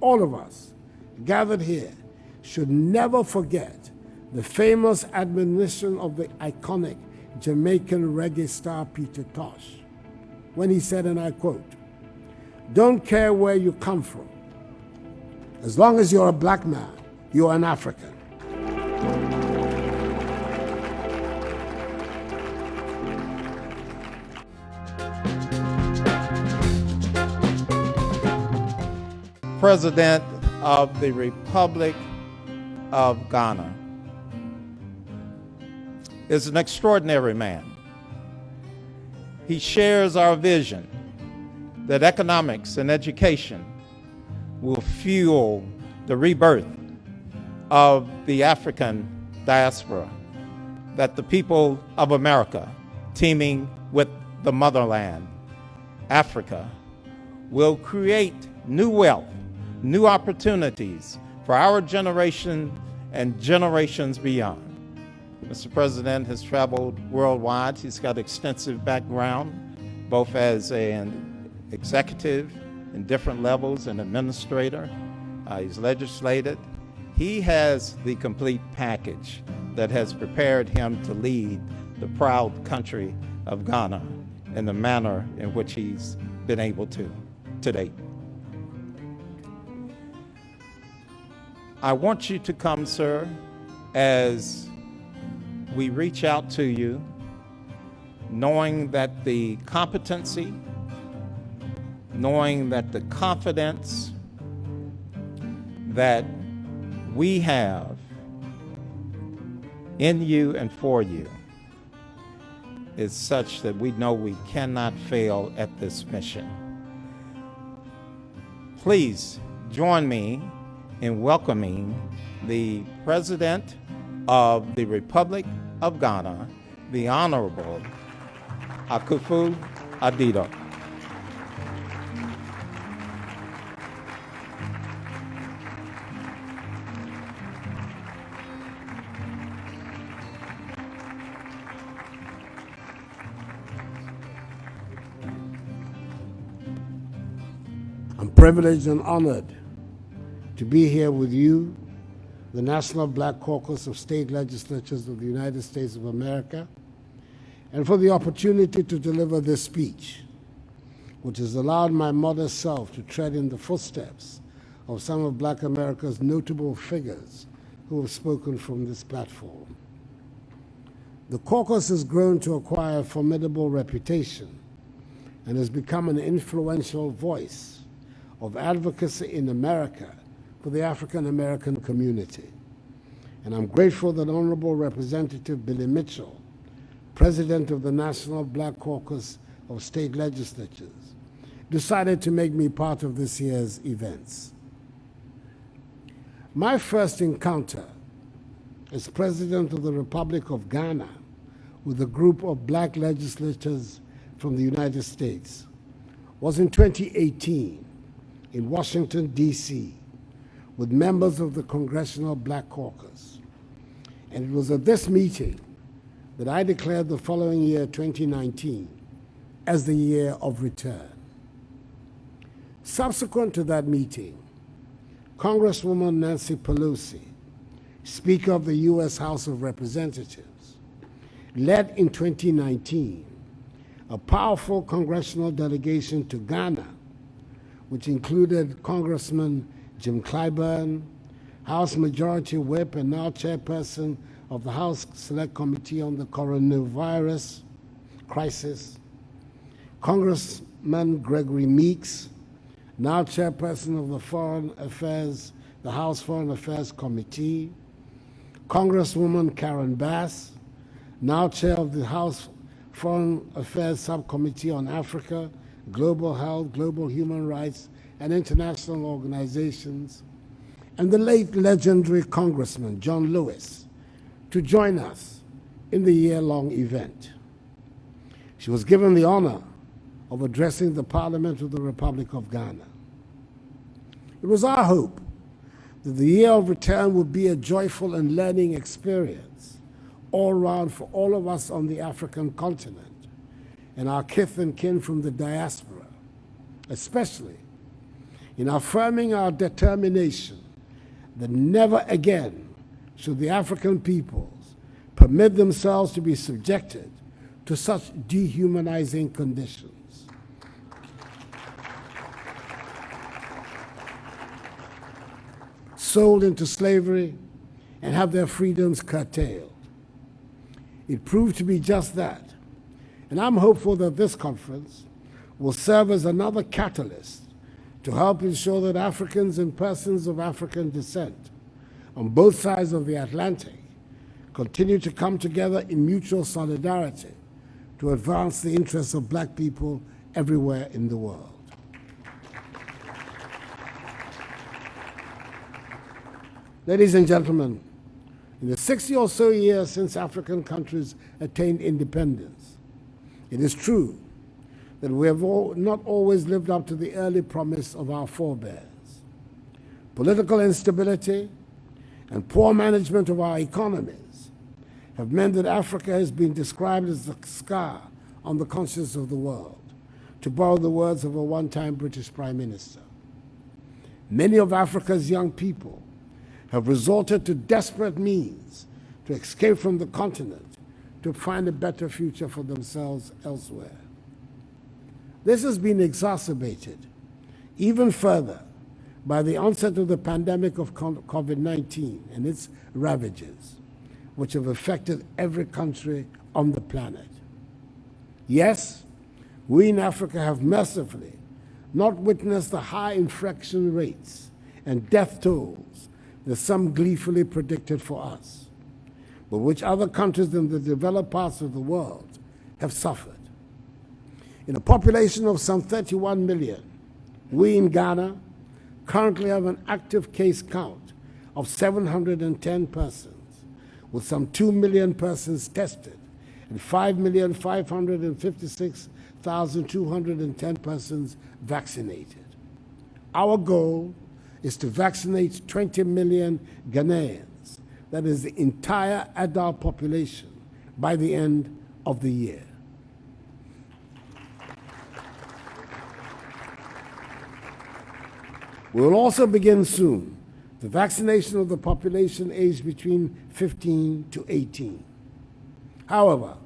all of us gathered here should never forget the famous admonition of the iconic Jamaican reggae star Peter Tosh when he said, and I quote, Don't care where you come from. As long as you're a black man, you're an African. President of the Republic of Ghana is an extraordinary man. He shares our vision that economics and education will fuel the rebirth of the African diaspora, that the people of America, teaming with the motherland, Africa, will create new wealth, new opportunities for our generation and generations beyond. Mr. President has traveled worldwide. He's got extensive background, both as an executive in different levels, an administrator. Uh, he's legislated. He has the complete package that has prepared him to lead the proud country of Ghana in the manner in which he's been able to to date. I want you to come, sir, as we reach out to you, knowing that the competency, knowing that the confidence that we have in you and for you is such that we know we cannot fail at this mission. Please join me in welcoming the President of the Republic of Ghana, the Honorable Akufo Addo. I'm privileged and honored to be here with you, the National Black Caucus of State Legislatures of the United States of America, and for the opportunity to deliver this speech, which has allowed my modest self to tread in the footsteps of some of black America's notable figures who have spoken from this platform. The caucus has grown to acquire a formidable reputation and has become an influential voice of advocacy in America for the African American community. And I'm grateful that Honorable Representative Billy Mitchell, President of the National Black Caucus of State Legislatures, decided to make me part of this year's events. My first encounter as President of the Republic of Ghana with a group of black legislators from the United States was in 2018 in Washington, D.C., with members of the Congressional Black Caucus. And it was at this meeting that I declared the following year, 2019, as the year of return. Subsequent to that meeting, Congresswoman Nancy Pelosi, Speaker of the U.S. House of Representatives, led in 2019 a powerful congressional delegation to Ghana, which included Congressman Jim Clyburn, House Majority Whip and now Chairperson of the House Select Committee on the Coronavirus Crisis, Congressman Gregory Meeks, now Chairperson of the Foreign Affairs, the House Foreign Affairs Committee, Congresswoman Karen Bass, now Chair of the House Foreign Affairs Subcommittee on Africa, Global Health, Global Human Rights, and international organizations, and the late legendary Congressman John Lewis to join us in the year-long event. She was given the honor of addressing the Parliament of the Republic of Ghana. It was our hope that the year of return would be a joyful and learning experience all round for all of us on the African continent and our kith and kin from the diaspora, especially in affirming our determination that never again should the African peoples permit themselves to be subjected to such dehumanizing conditions. Sold into slavery and have their freedoms curtailed. It proved to be just that. And I'm hopeful that this conference will serve as another catalyst to help ensure that Africans and persons of African descent on both sides of the Atlantic continue to come together in mutual solidarity to advance the interests of black people everywhere in the world. Ladies and gentlemen, in the 60 or so years since African countries attained independence, it is true that we have all, not always lived up to the early promise of our forebears. Political instability and poor management of our economies have meant that Africa has been described as the scar on the conscience of the world, to borrow the words of a one-time British Prime Minister. Many of Africa's young people have resorted to desperate means to escape from the continent to find a better future for themselves elsewhere. This has been exacerbated even further by the onset of the pandemic of COVID 19 and its ravages, which have affected every country on the planet. Yes, we in Africa have mercifully not witnessed the high infection rates and death tolls that some gleefully predicted for us, but which other countries in the developed parts of the world have suffered. In a population of some 31 million, we in Ghana currently have an active case count of 710 persons, with some 2 million persons tested and 5,556,210 persons vaccinated. Our goal is to vaccinate 20 million Ghanaians, that is the entire adult population, by the end of the year. We will also begin soon the vaccination of the population aged between 15 to 18. However,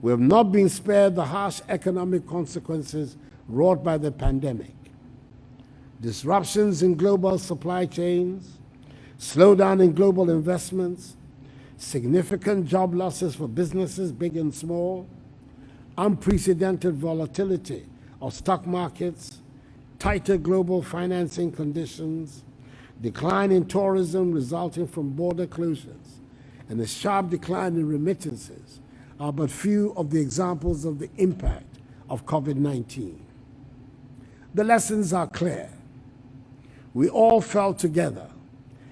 we have not been spared the harsh economic consequences wrought by the pandemic. Disruptions in global supply chains, slowdown in global investments, significant job losses for businesses big and small, unprecedented volatility of stock markets, tighter global financing conditions, decline in tourism resulting from border closures, and a sharp decline in remittances are but few of the examples of the impact of COVID 19. The lessons are clear. We all fell together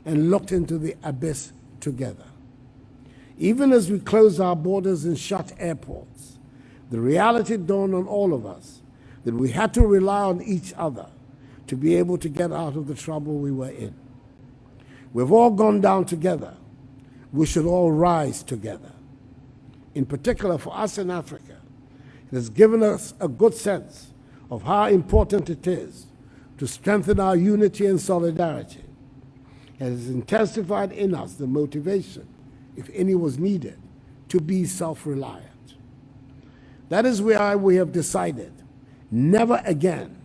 and looked into the abyss together. Even as we closed our borders and shut airports, the reality dawned on all of us that we had to rely on each other to be able to get out of the trouble we were in. We've all gone down together. We should all rise together. In particular, for us in Africa, it has given us a good sense of how important it is to strengthen our unity and solidarity. It has intensified in us the motivation, if any was needed, to be self reliant. That is why we have decided never again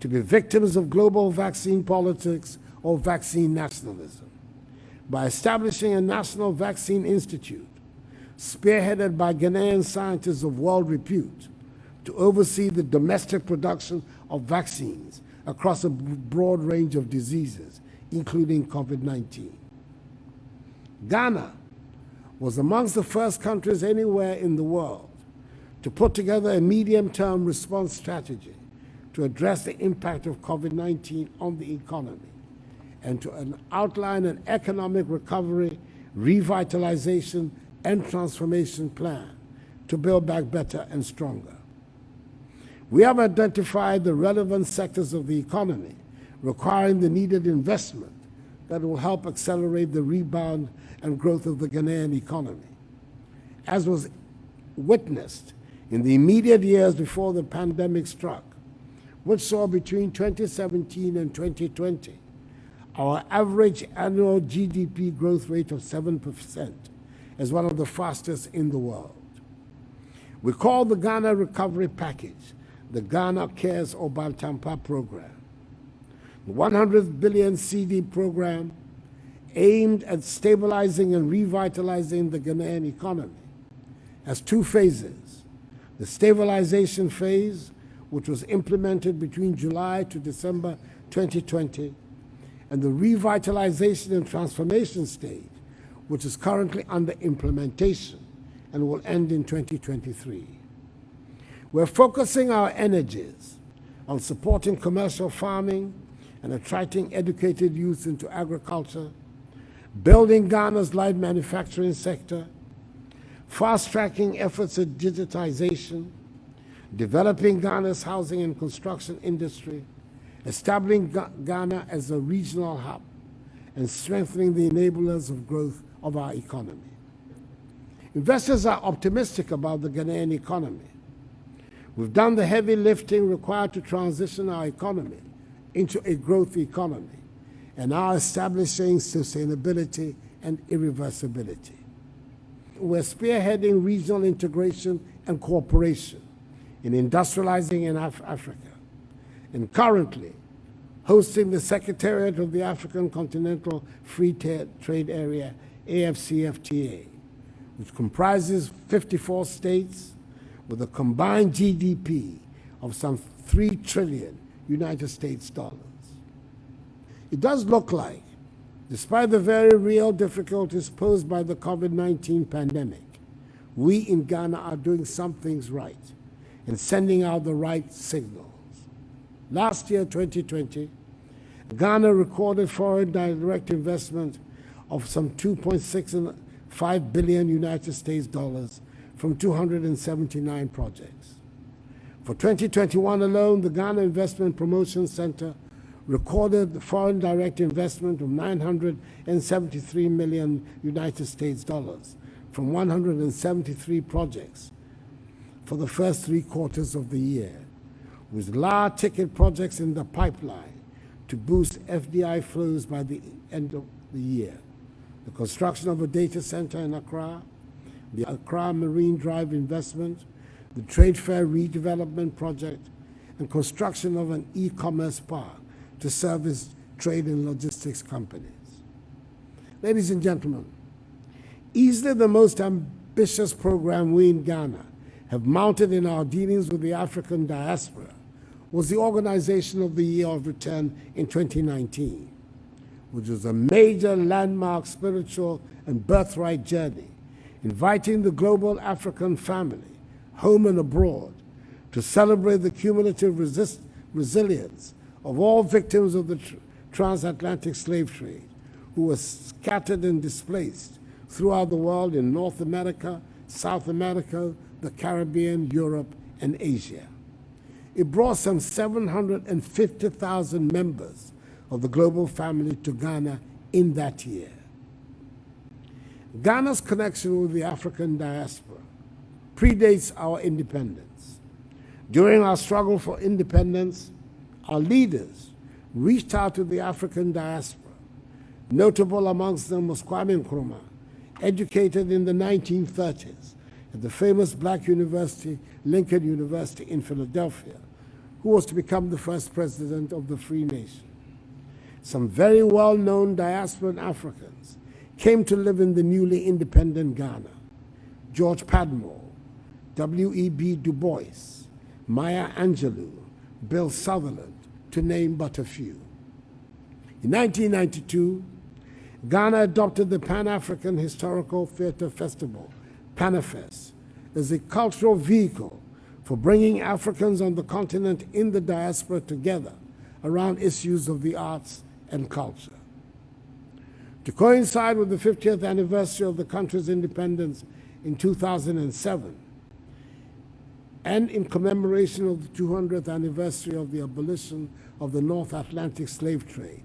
to be victims of global vaccine politics or vaccine nationalism. By establishing a national vaccine institute, spearheaded by Ghanaian scientists of world repute, to oversee the domestic production of vaccines across a broad range of diseases, including COVID 19. Ghana was amongst the first countries anywhere in the world to put together a medium-term response strategy to address the impact of COVID-19 on the economy and to outline an economic recovery, revitalization, and transformation plan to build back better and stronger. We have identified the relevant sectors of the economy requiring the needed investment that will help accelerate the rebound and growth of the Ghanaian economy. As was witnessed in the immediate years before the pandemic struck, which saw between 2017 and 2020 our average annual GDP growth rate of 7% as one of the fastest in the world. We call the Ghana Recovery Package the Ghana Cares or program. The 100 billion cedi program aimed at stabilizing and revitalizing the Ghanaian economy has two phases. The stabilization phase, which was implemented between July to December 2020, and the revitalization and transformation stage, which is currently under implementation and will end in 2023. We're focusing our energies on supporting commercial farming and attracting educated youth into agriculture, building Ghana's light manufacturing sector, fast-tracking efforts at digitization, developing Ghana's housing and construction industry, establishing Ghana as a regional hub, and strengthening the enablers of growth of our economy. Investors are optimistic about the Ghanaian economy. We've done the heavy lifting required to transition our economy into a growth economy and are establishing sustainability and irreversibility. We're spearheading regional integration and cooperation in industrializing in Af Africa and currently hosting the Secretariat of the African Continental Free Trade Area, AFCFTA, which comprises 54 states with a combined GDP of some 3 trillion United States dollars. It does look like, despite the very real difficulties posed by the COVID-19 pandemic, we in Ghana are doing some things right and sending out the right signals. Last year, 2020, Ghana recorded foreign direct investment of some 2.65 billion United States dollars from 279 projects. For 2021 alone, the Ghana Investment Promotion Center recorded the foreign direct investment of 973 million United States dollars from 173 projects for the first three quarters of the year with large ticket projects in the pipeline to boost FDI flows by the end of the year. The construction of a data center in Accra, the Accra Marine Drive investment, the Trade Fair redevelopment project, and construction of an e-commerce park to service trade and logistics companies. Ladies and gentlemen, easily the most ambitious program we in Ghana have mounted in our dealings with the African diaspora was the Organization of the Year of Return in 2019, which was a major landmark spiritual and birthright journey, inviting the global African family, home and abroad, to celebrate the cumulative resist resilience of all victims of the tr transatlantic slave trade who were scattered and displaced throughout the world in North America, South America, the Caribbean, Europe, and Asia. It brought some 750,000 members of the global family to Ghana in that year. Ghana's connection with the African diaspora predates our independence. During our struggle for independence, our leaders reached out to the African diaspora. Notable amongst them was Kwame Nkrumah, educated in the 1930s at the famous black university, Lincoln University in Philadelphia, who was to become the first president of the free nation. Some very well-known diasporan Africans came to live in the newly independent Ghana. George Padmore, W.E.B. Du Bois, Maya Angelou, Bill Sutherland, to name but a few. In 1992, Ghana adopted the Pan-African Historical Theatre Festival, PANAFEST, as a cultural vehicle for bringing Africans on the continent in the diaspora together around issues of the arts and culture. To coincide with the 50th anniversary of the country's independence in 2007, and in commemoration of the 200th anniversary of the abolition of the North Atlantic slave trade,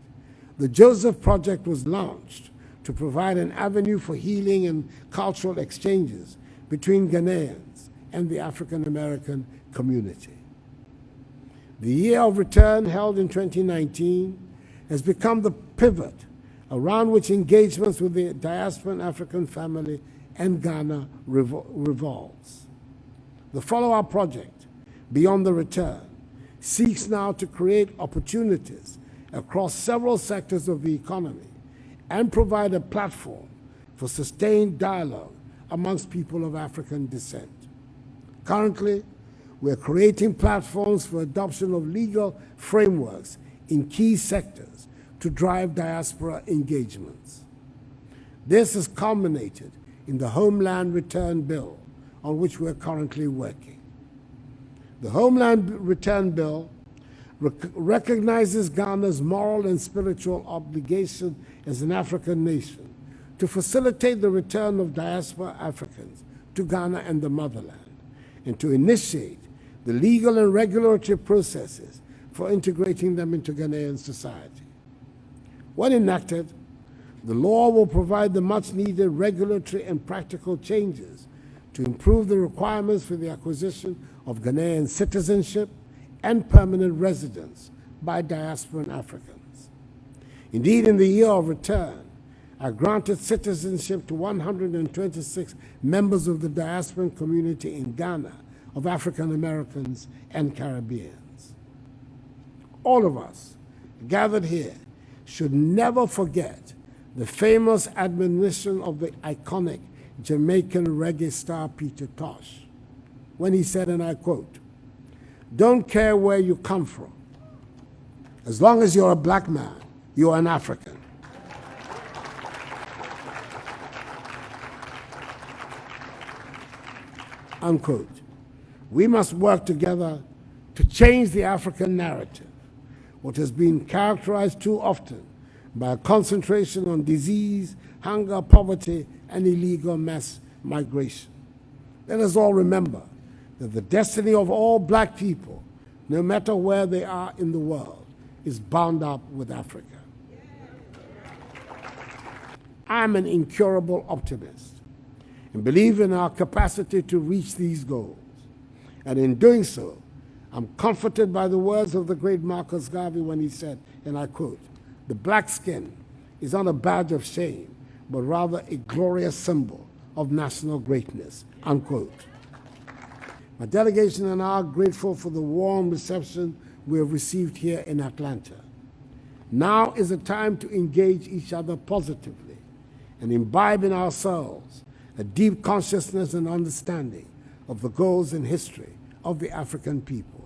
the Joseph Project was launched to provide an avenue for healing and cultural exchanges between Ghanaians and the African American community. The year of return, held in 2019, has become the pivot around which engagements with the diasporan African family and Ghana revol revolves. The Follow Up Project, Beyond the Return, seeks now to create opportunities across several sectors of the economy and provide a platform for sustained dialogue amongst people of African descent. Currently, we're creating platforms for adoption of legal frameworks in key sectors to drive diaspora engagements. This has culminated in the Homeland Return Bill, on which we're currently working. The Homeland Return Bill rec recognizes Ghana's moral and spiritual obligation as an African nation to facilitate the return of diaspora Africans to Ghana and the motherland, and to initiate the legal and regulatory processes for integrating them into Ghanaian society. When enacted, the law will provide the much needed regulatory and practical changes to improve the requirements for the acquisition of Ghanaian citizenship and permanent residence by diasporan Africans. Indeed, in the year of return, I granted citizenship to 126 members of the diasporan community in Ghana of African Americans and Caribbeans. All of us gathered here should never forget the famous admonition of the iconic Jamaican reggae star Peter Tosh when he said, and I quote, Don't care where you come from. As long as you're a black man, you're an African. Unquote. We must work together to change the African narrative, what has been characterized too often by a concentration on disease, hunger, poverty, and illegal mass migration. Let us all remember that the destiny of all black people, no matter where they are in the world, is bound up with Africa. I'm an incurable optimist and believe in our capacity to reach these goals. And in doing so, I'm comforted by the words of the great Marcus Garvey when he said, and I quote, the black skin is not a badge of shame, but rather a glorious symbol of national greatness, unquote. My delegation and I are grateful for the warm reception we have received here in Atlanta. Now is the time to engage each other positively and imbibe in ourselves a deep consciousness and understanding of the goals and history of the African peoples.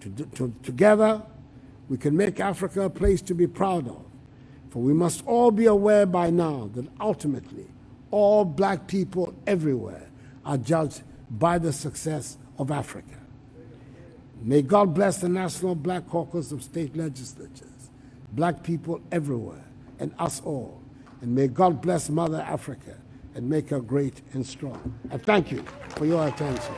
To, to, together, we can make Africa a place to be proud of, for we must all be aware by now that ultimately all black people everywhere are judged by the success of Africa. May God bless the National Black Caucus of State Legislatures, black people everywhere, and us all. And may God bless Mother Africa and make her great and strong. I thank you for your attention.